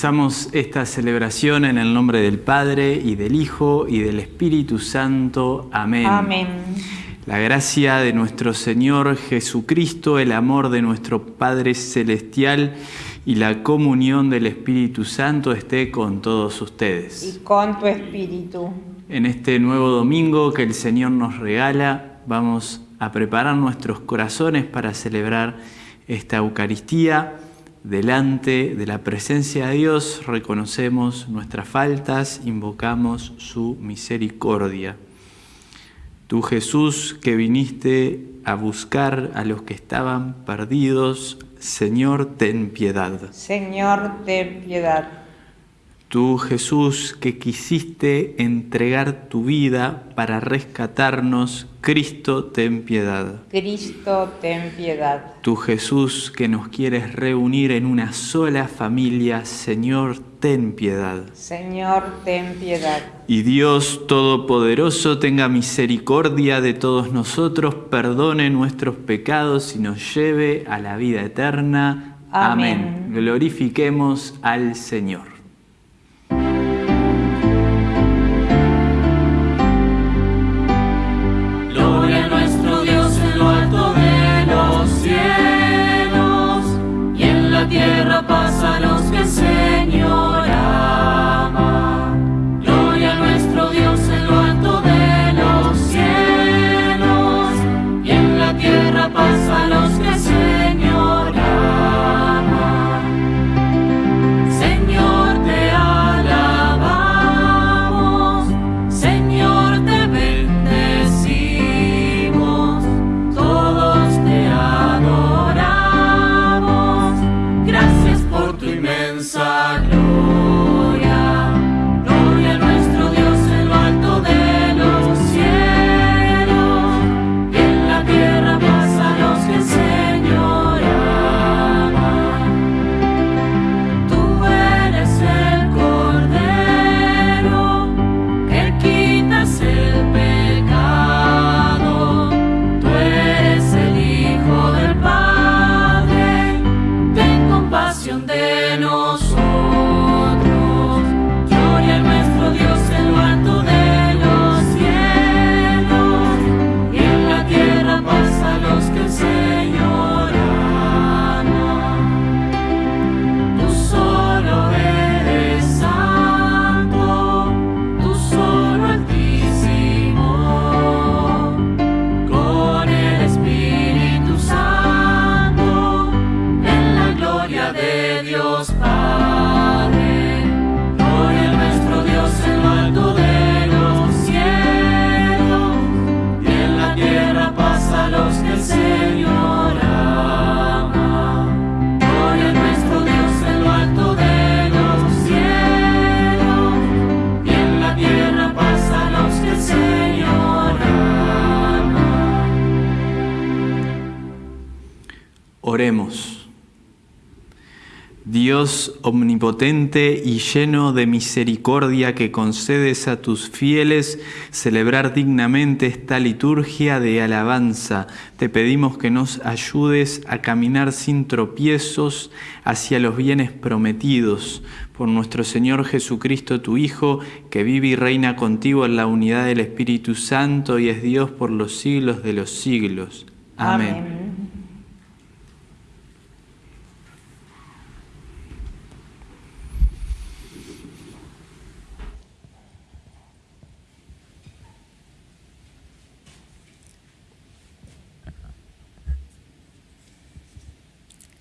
Comenzamos esta celebración en el nombre del Padre y del Hijo y del Espíritu Santo. Amén. Amén. La gracia de nuestro Señor Jesucristo, el amor de nuestro Padre Celestial y la comunión del Espíritu Santo esté con todos ustedes. Y con tu espíritu. En este nuevo domingo que el Señor nos regala, vamos a preparar nuestros corazones para celebrar esta Eucaristía. Delante de la presencia de Dios reconocemos nuestras faltas, invocamos su misericordia. Tú Jesús que viniste a buscar a los que estaban perdidos, Señor, ten piedad. Señor, ten piedad. Tú Jesús que quisiste entregar tu vida para rescatarnos, Cristo, ten piedad. Cristo, ten piedad. Tú Jesús que nos quieres reunir en una sola familia, Señor, ten piedad. Señor, ten piedad. Y Dios Todopoderoso tenga misericordia de todos nosotros, perdone nuestros pecados y nos lleve a la vida eterna. Amén. Glorifiquemos al Señor. Dios omnipotente y lleno de misericordia que concedes a tus fieles celebrar dignamente esta liturgia de alabanza, te pedimos que nos ayudes a caminar sin tropiezos hacia los bienes prometidos por nuestro Señor Jesucristo, tu Hijo, que vive y reina contigo en la unidad del Espíritu Santo y es Dios por los siglos de los siglos. Amén.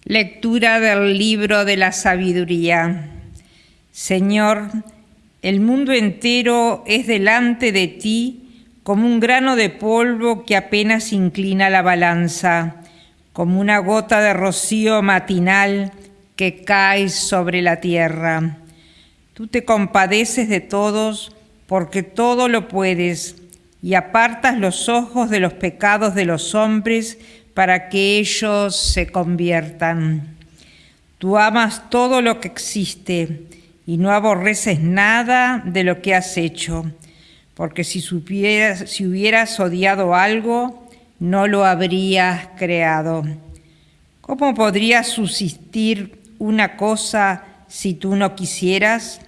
Lectura del libro de la sabiduría. Señor, el mundo entero es delante de ti como un grano de polvo que apenas inclina la balanza, como una gota de rocío matinal que cae sobre la tierra. Tú te compadeces de todos porque todo lo puedes y apartas los ojos de los pecados de los hombres para que ellos se conviertan. Tú amas todo lo que existe y no aborreces nada de lo que has hecho, porque si, supieras, si hubieras odiado algo, no lo habrías creado. ¿Cómo podría subsistir una cosa si tú no quisieras?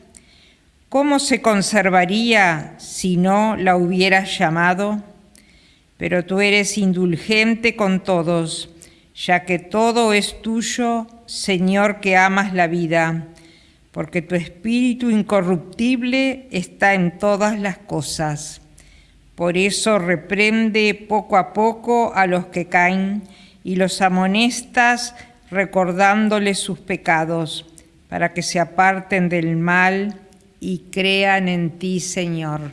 ¿Cómo se conservaría si no la hubieras llamado? Pero tú eres indulgente con todos, ya que todo es tuyo, Señor que amas la vida, porque tu espíritu incorruptible está en todas las cosas. Por eso reprende poco a poco a los que caen y los amonestas recordándoles sus pecados, para que se aparten del mal y crean en ti, Señor.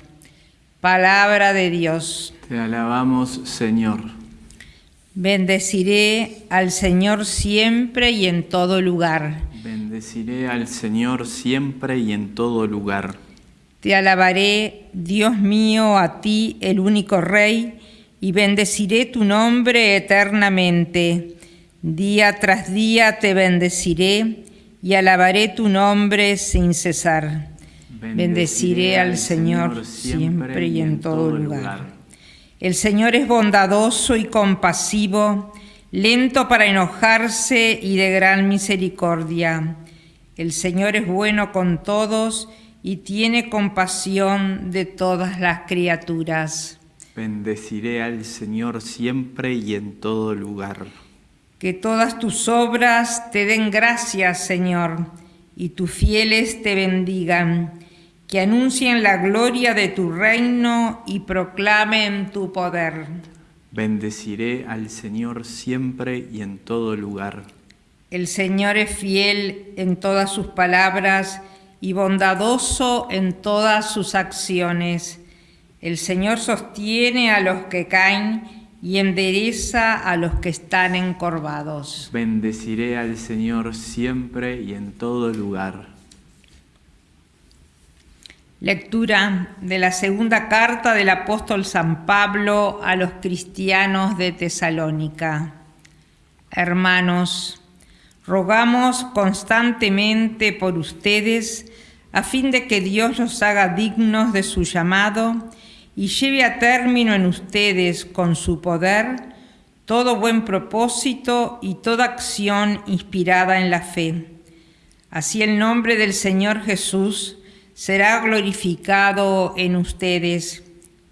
Palabra de Dios. Te alabamos, Señor. Bendeciré al Señor siempre y en todo lugar. Bendeciré al Señor siempre y en todo lugar. Te alabaré, Dios mío, a ti, el único Rey, y bendeciré tu nombre eternamente. Día tras día te bendeciré y alabaré tu nombre sin cesar. Bendeciré al Señor siempre y en todo lugar. El Señor es bondadoso y compasivo, lento para enojarse y de gran misericordia. El Señor es bueno con todos y tiene compasión de todas las criaturas. Bendeciré al Señor siempre y en todo lugar. Que todas tus obras te den gracias, Señor, y tus fieles te bendigan que anuncien la gloria de tu reino y proclamen tu poder. Bendeciré al Señor siempre y en todo lugar. El Señor es fiel en todas sus palabras y bondadoso en todas sus acciones. El Señor sostiene a los que caen y endereza a los que están encorvados. Bendeciré al Señor siempre y en todo lugar. Lectura de la segunda carta del apóstol San Pablo a los cristianos de Tesalónica. Hermanos, rogamos constantemente por ustedes a fin de que Dios los haga dignos de su llamado y lleve a término en ustedes con su poder todo buen propósito y toda acción inspirada en la fe. Así el nombre del Señor Jesús será glorificado en ustedes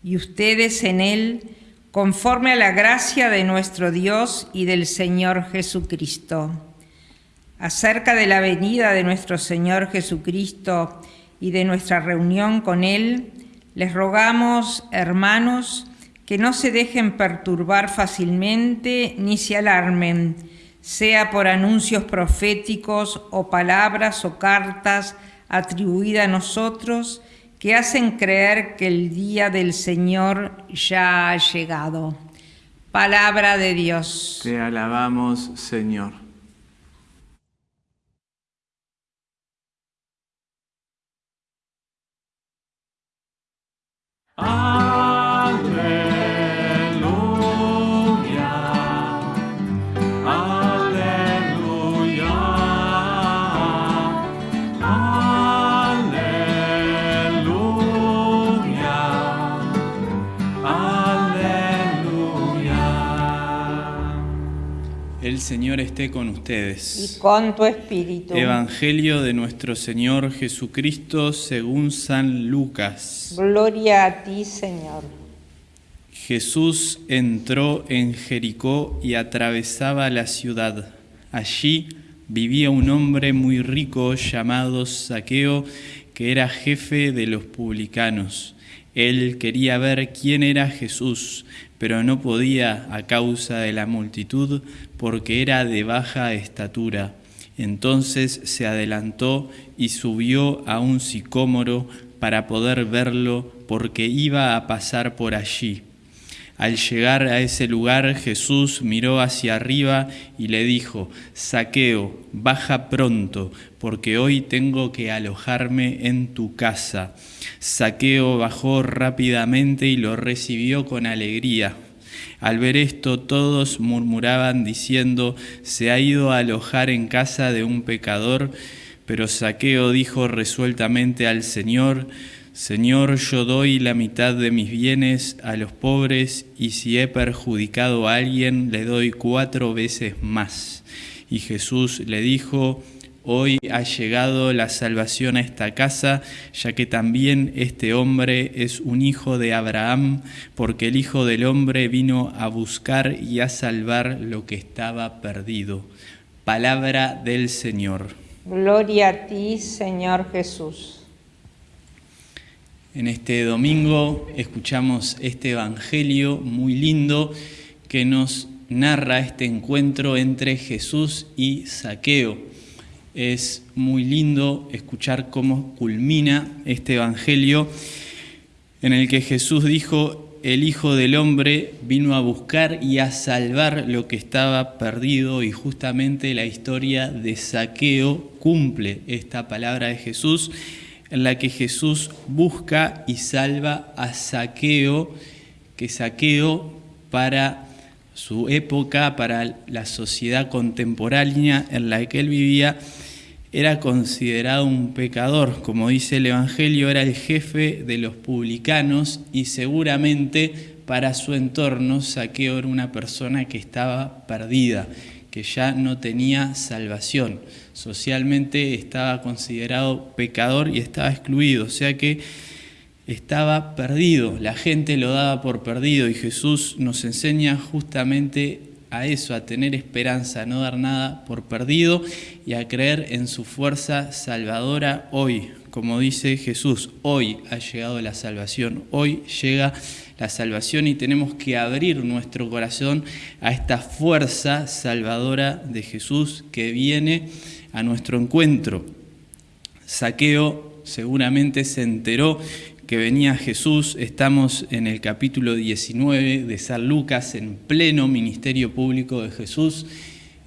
y ustedes en él, conforme a la gracia de nuestro Dios y del Señor Jesucristo. Acerca de la venida de nuestro Señor Jesucristo y de nuestra reunión con Él, les rogamos, hermanos, que no se dejen perturbar fácilmente ni se alarmen, sea por anuncios proféticos o palabras o cartas, atribuida a nosotros que hacen creer que el día del Señor ya ha llegado. Palabra de Dios. Te alabamos, Señor. El Señor esté con ustedes. Y con tu espíritu. Evangelio de nuestro Señor Jesucristo según San Lucas. Gloria a ti, Señor. Jesús entró en Jericó y atravesaba la ciudad. Allí vivía un hombre muy rico llamado Saqueo, que era jefe de los publicanos. Él quería ver quién era Jesús, pero no podía a causa de la multitud, porque era de baja estatura. Entonces se adelantó y subió a un sicómoro para poder verlo, porque iba a pasar por allí. Al llegar a ese lugar Jesús miró hacia arriba y le dijo, Saqueo, baja pronto, porque hoy tengo que alojarme en tu casa. Saqueo bajó rápidamente y lo recibió con alegría. Al ver esto todos murmuraban diciendo, se ha ido a alojar en casa de un pecador, pero Saqueo dijo resueltamente al Señor, Señor, yo doy la mitad de mis bienes a los pobres y si he perjudicado a alguien, le doy cuatro veces más. Y Jesús le dijo, Hoy ha llegado la salvación a esta casa, ya que también este hombre es un hijo de Abraham, porque el Hijo del Hombre vino a buscar y a salvar lo que estaba perdido. Palabra del Señor. Gloria a ti, Señor Jesús. En este domingo escuchamos este Evangelio muy lindo que nos narra este encuentro entre Jesús y Saqueo. Es muy lindo escuchar cómo culmina este Evangelio en el que Jesús dijo, el Hijo del Hombre vino a buscar y a salvar lo que estaba perdido y justamente la historia de Saqueo cumple esta palabra de Jesús en la que Jesús busca y salva a Saqueo, que Saqueo para su época, para la sociedad contemporánea en la que él vivía, era considerado un pecador, como dice el Evangelio, era el jefe de los publicanos y seguramente para su entorno Saqueo era una persona que estaba perdida, que ya no tenía salvación. Socialmente estaba considerado pecador y estaba excluido, o sea que estaba perdido, la gente lo daba por perdido y Jesús nos enseña justamente a eso, a tener esperanza, a no dar nada por perdido y a creer en su fuerza salvadora hoy. Como dice Jesús, hoy ha llegado la salvación, hoy llega la salvación y tenemos que abrir nuestro corazón a esta fuerza salvadora de Jesús que viene a nuestro encuentro. Saqueo seguramente se enteró que venía Jesús, estamos en el capítulo 19 de San Lucas, en pleno ministerio público de Jesús.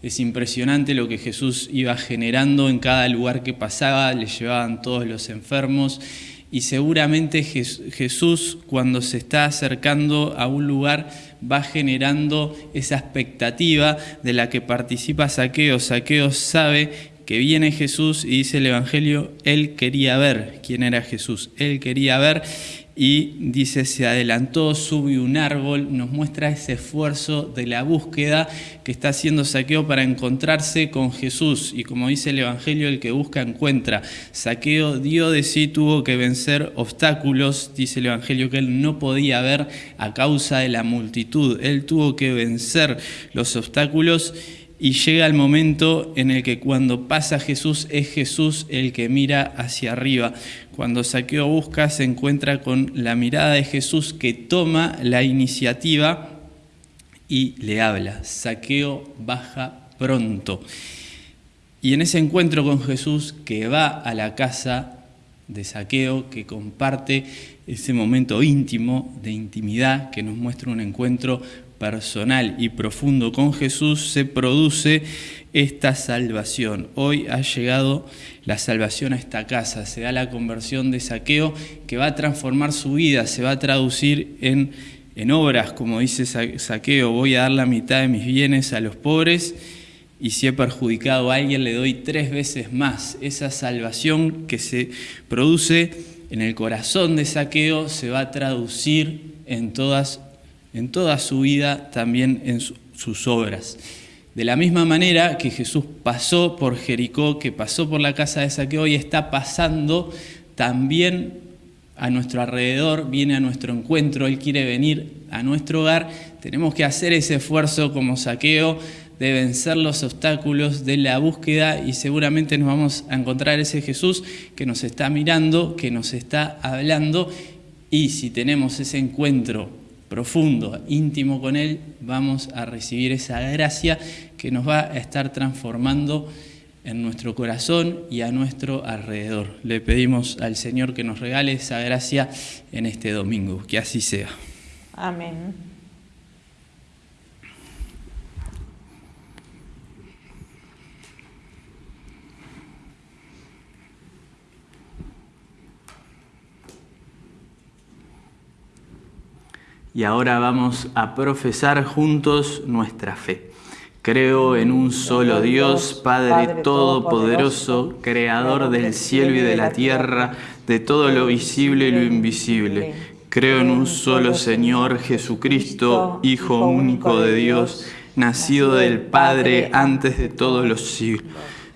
Es impresionante lo que Jesús iba generando en cada lugar que pasaba, le llevaban todos los enfermos y seguramente Jesús cuando se está acercando a un lugar va generando esa expectativa de la que participa Saqueo. Saqueo sabe que viene Jesús y dice el Evangelio, él quería ver quién era Jesús, él quería ver y dice, se adelantó, subió un árbol, nos muestra ese esfuerzo de la búsqueda que está haciendo Saqueo para encontrarse con Jesús. Y como dice el Evangelio, el que busca encuentra. Saqueo dio de sí, tuvo que vencer obstáculos, dice el Evangelio, que él no podía ver a causa de la multitud. Él tuvo que vencer los obstáculos y llega el momento en el que cuando pasa Jesús es Jesús el que mira hacia arriba. Cuando Saqueo busca se encuentra con la mirada de Jesús que toma la iniciativa y le habla. Saqueo baja pronto. Y en ese encuentro con Jesús que va a la casa de Saqueo, que comparte ese momento íntimo de intimidad que nos muestra un encuentro personal y profundo con Jesús, se produce esta salvación. Hoy ha llegado la salvación a esta casa, se da la conversión de saqueo que va a transformar su vida, se va a traducir en, en obras, como dice saqueo, voy a dar la mitad de mis bienes a los pobres y si he perjudicado a alguien le doy tres veces más. Esa salvación que se produce en el corazón de saqueo se va a traducir en todas en toda su vida, también en sus obras. De la misma manera que Jesús pasó por Jericó, que pasó por la casa de Saqueo y está pasando también a nuestro alrededor, viene a nuestro encuentro, Él quiere venir a nuestro hogar, tenemos que hacer ese esfuerzo como saqueo de vencer los obstáculos de la búsqueda y seguramente nos vamos a encontrar ese Jesús que nos está mirando, que nos está hablando y si tenemos ese encuentro profundo, íntimo con Él, vamos a recibir esa gracia que nos va a estar transformando en nuestro corazón y a nuestro alrededor. Le pedimos al Señor que nos regale esa gracia en este domingo, que así sea. Amén. Y ahora vamos a profesar juntos nuestra fe. Creo en un solo Dios, Padre Todopoderoso, Creador del cielo y de la tierra, de todo lo visible y lo invisible. Creo en un solo Señor Jesucristo, Hijo único de Dios, nacido del Padre antes de todos los siglos.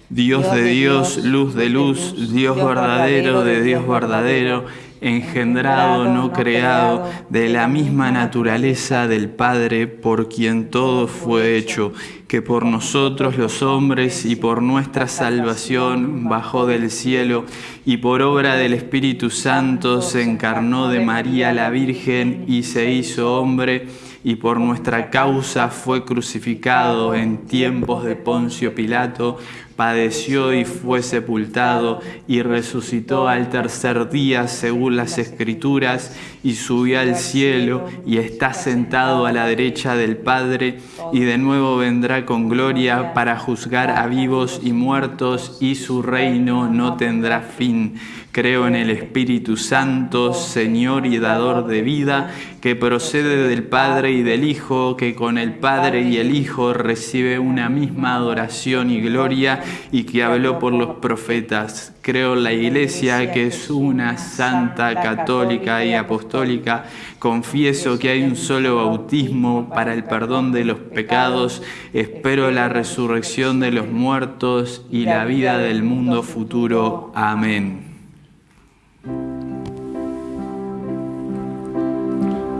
Dios de Dios, luz de luz, Dios verdadero de Dios verdadero, engendrado, no creado, de la misma naturaleza del Padre, por quien todo fue hecho, que por nosotros los hombres y por nuestra salvación bajó del cielo y por obra del Espíritu Santo se encarnó de María la Virgen y se hizo hombre y por nuestra causa fue crucificado en tiempos de Poncio Pilato, padeció y fue sepultado y resucitó al tercer día según las escrituras y subió al cielo y está sentado a la derecha del Padre y de nuevo vendrá con gloria para juzgar a vivos y muertos y su reino no tendrá fin. Creo en el Espíritu Santo, Señor y dador de vida, que procede del Padre y del Hijo, que con el Padre y el Hijo recibe una misma adoración y gloria y que habló por los profetas. Creo en la Iglesia, que es una santa, católica y apostólica. Confieso que hay un solo bautismo para el perdón de los pecados. Espero la resurrección de los muertos y la vida del mundo futuro. Amén.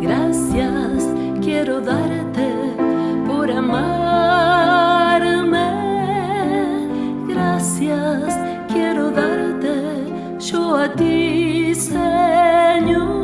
Gracias quiero darte por amarme. Gracias quiero darte yo a ti, Señor.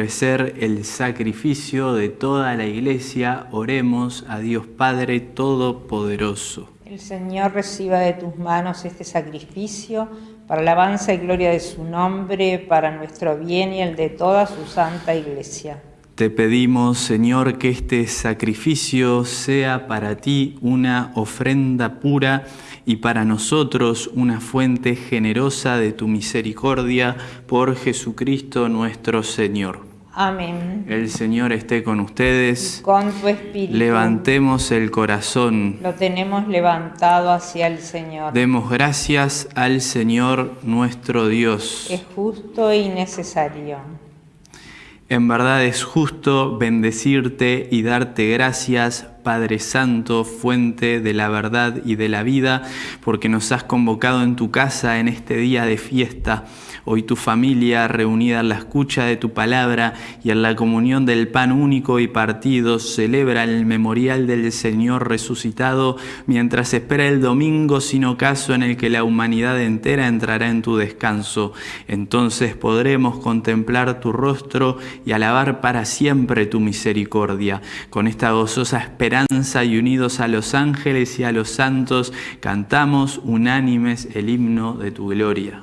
Ofrecer el sacrificio de toda la iglesia, oremos a Dios Padre Todopoderoso. El Señor reciba de tus manos este sacrificio para alabanza y gloria de su nombre, para nuestro bien y el de toda su santa iglesia. Te pedimos, Señor, que este sacrificio sea para ti una ofrenda pura y para nosotros una fuente generosa de tu misericordia por Jesucristo nuestro Señor. Amén. El Señor esté con ustedes. Con tu espíritu. Levantemos el corazón. Lo tenemos levantado hacia el Señor. Demos gracias al Señor nuestro Dios. Es justo y necesario. En verdad es justo bendecirte y darte gracias, Padre Santo, fuente de la verdad y de la vida, porque nos has convocado en tu casa en este día de fiesta. Hoy tu familia, reunida en la escucha de tu palabra y en la comunión del pan único y partido, celebra el memorial del Señor resucitado mientras espera el domingo sin ocaso en el que la humanidad entera entrará en tu descanso. Entonces podremos contemplar tu rostro y alabar para siempre tu misericordia. Con esta gozosa esperanza y unidos a los ángeles y a los santos, cantamos unánimes el himno de tu gloria.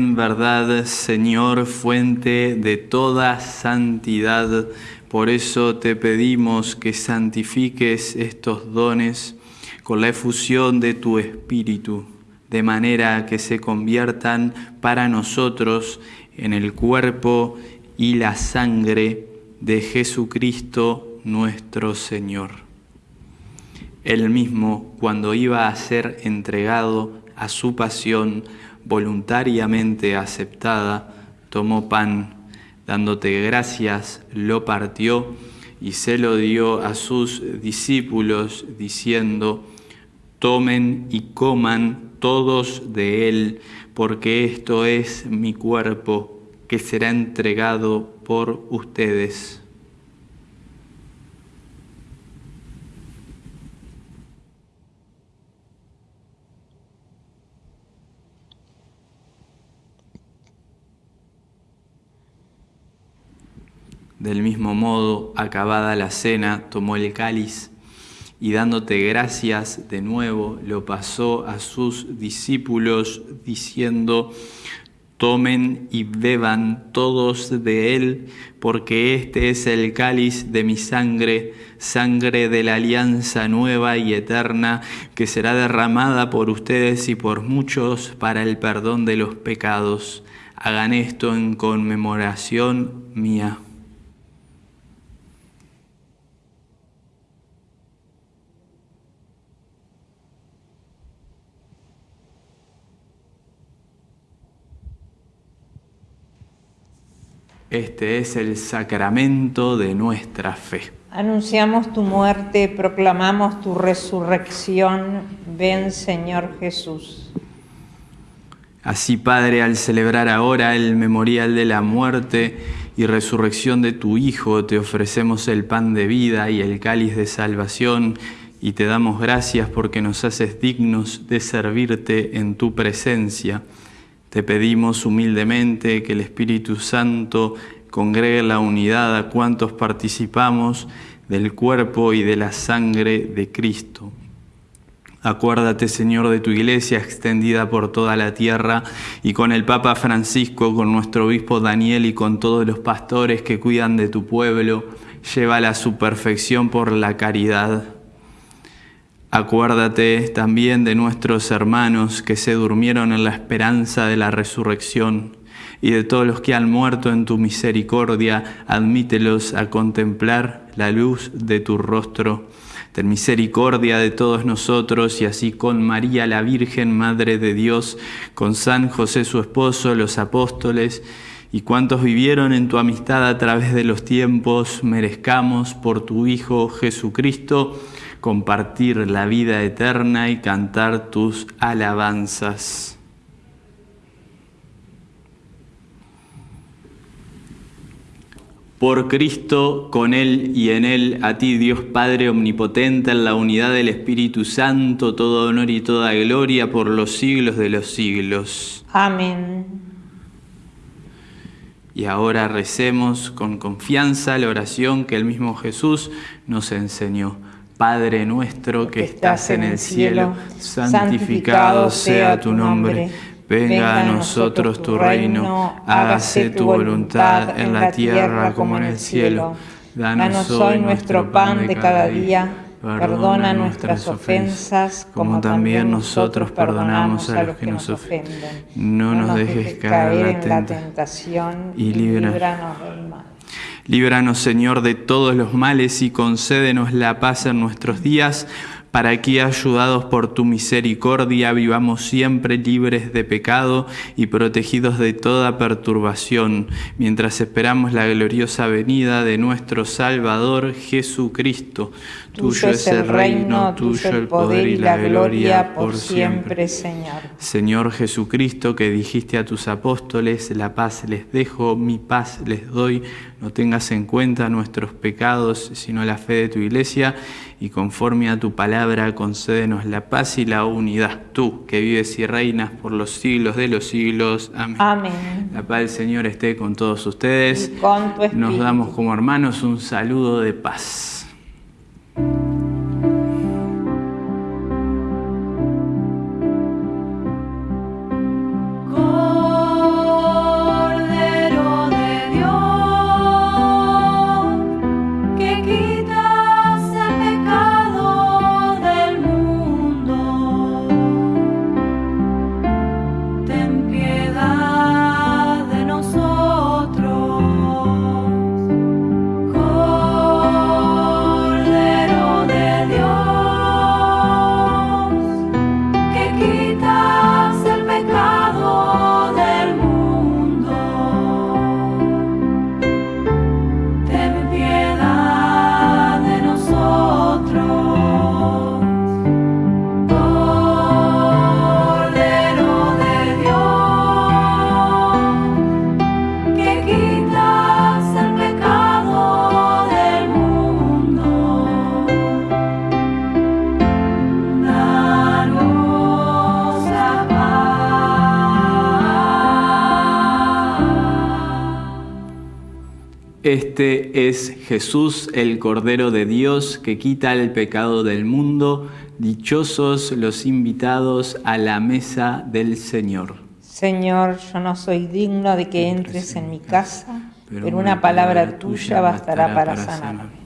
verdad, Señor, fuente de toda santidad. Por eso te pedimos que santifiques estos dones con la efusión de tu Espíritu. de manera que se conviertan para nosotros en el cuerpo y la sangre de Jesucristo nuestro Señor. Él mismo, cuando iba a ser entregado a su pasión voluntariamente aceptada, tomó pan, dándote gracias, lo partió y se lo dio a sus discípulos, diciendo, tomen y coman todos de él, porque esto es mi cuerpo que será entregado por ustedes. Del mismo modo, acabada la cena, tomó el cáliz y dándote gracias de nuevo, lo pasó a sus discípulos diciendo, tomen y beban todos de él, porque este es el cáliz de mi sangre, sangre de la alianza nueva y eterna, que será derramada por ustedes y por muchos para el perdón de los pecados. Hagan esto en conmemoración mía. Este es el sacramento de nuestra fe. Anunciamos tu muerte, proclamamos tu resurrección. Ven, Señor Jesús. Así, Padre, al celebrar ahora el memorial de la muerte y resurrección de tu Hijo, te ofrecemos el pan de vida y el cáliz de salvación y te damos gracias porque nos haces dignos de servirte en tu presencia. Te pedimos humildemente que el Espíritu Santo congregue la unidad a cuantos participamos del cuerpo y de la sangre de Cristo. Acuérdate, Señor, de tu iglesia extendida por toda la tierra y con el Papa Francisco, con nuestro obispo Daniel y con todos los pastores que cuidan de tu pueblo, llévala a su perfección por la caridad. Acuérdate también de nuestros hermanos que se durmieron en la esperanza de la resurrección y de todos los que han muerto en tu misericordia, admítelos a contemplar la luz de tu rostro. Ten misericordia de todos nosotros y así con María la Virgen, Madre de Dios, con San José su esposo, los apóstoles y cuantos vivieron en tu amistad a través de los tiempos, merezcamos por tu Hijo Jesucristo compartir la vida eterna y cantar tus alabanzas. Por Cristo, con Él y en Él, a ti Dios Padre Omnipotente, en la unidad del Espíritu Santo, todo honor y toda gloria por los siglos de los siglos. Amén. Y ahora recemos con confianza la oración que el mismo Jesús nos enseñó. Padre nuestro que estás en el cielo, santificado sea tu nombre. Venga a nosotros tu reino, hágase tu voluntad en la tierra como en el cielo. Danos hoy nuestro pan de cada día. Perdona nuestras ofensas, como también nosotros perdonamos a los que nos ofenden. No nos dejes caer en la tentación y líbranos del mal. Líbranos, Señor, de todos los males y concédenos la paz en nuestros días, para que, ayudados por tu misericordia, vivamos siempre libres de pecado y protegidos de toda perturbación, mientras esperamos la gloriosa venida de nuestro Salvador Jesucristo. Tuyo es el reino, tuyo el poder y la gloria por siempre, Señor. Señor Jesucristo, que dijiste a tus apóstoles, la paz les dejo, mi paz les doy, no tengas en cuenta nuestros pecados, sino la fe de tu iglesia, y conforme a tu palabra concédenos la paz y la unidad. Tú, que vives y reinas por los siglos de los siglos. Amén. Amén. La paz del Señor esté con todos ustedes. Y con tu Nos damos como hermanos un saludo de paz. Este es Jesús, el Cordero de Dios, que quita el pecado del mundo. Dichosos los invitados a la mesa del Señor. Señor, yo no soy digno de que entres en mi casa, pero una palabra tuya bastará para sanarme.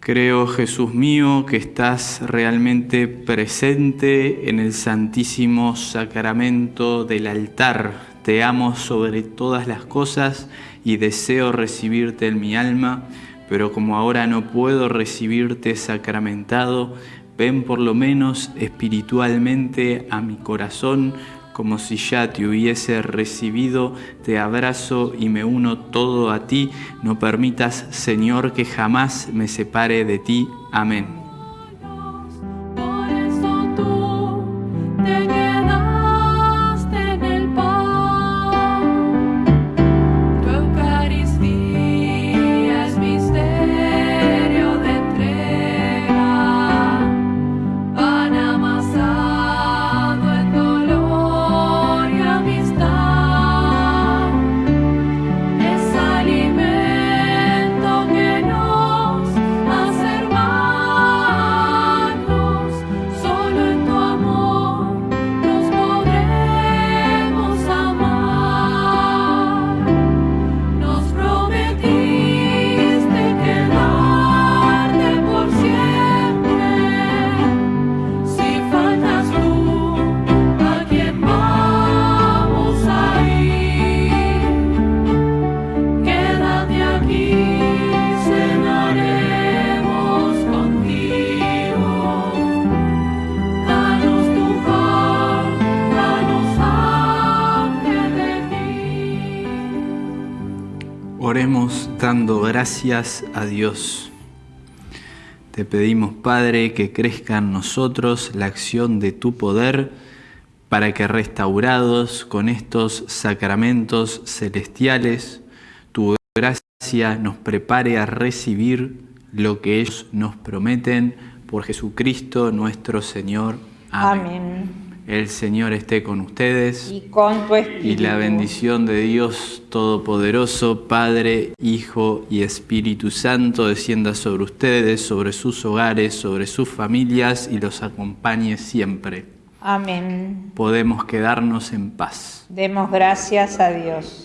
Creo, Jesús mío, que estás realmente presente en el santísimo sacramento del altar. Te amo sobre todas las cosas y deseo recibirte en mi alma, pero como ahora no puedo recibirte sacramentado, ven por lo menos espiritualmente a mi corazón como si ya te hubiese recibido, te abrazo y me uno todo a ti. No permitas, Señor, que jamás me separe de ti. Amén. Gracias a Dios. Te pedimos, Padre, que crezca en nosotros la acción de tu poder para que restaurados con estos sacramentos celestiales, tu gracia nos prepare a recibir lo que ellos nos prometen por Jesucristo nuestro Señor. Amén. Amén. El Señor esté con ustedes. Y con tu espíritu. Y la bendición de Dios Todopoderoso, Padre, Hijo y Espíritu Santo, descienda sobre ustedes, sobre sus hogares, sobre sus familias y los acompañe siempre. Amén. Podemos quedarnos en paz. Demos gracias a Dios.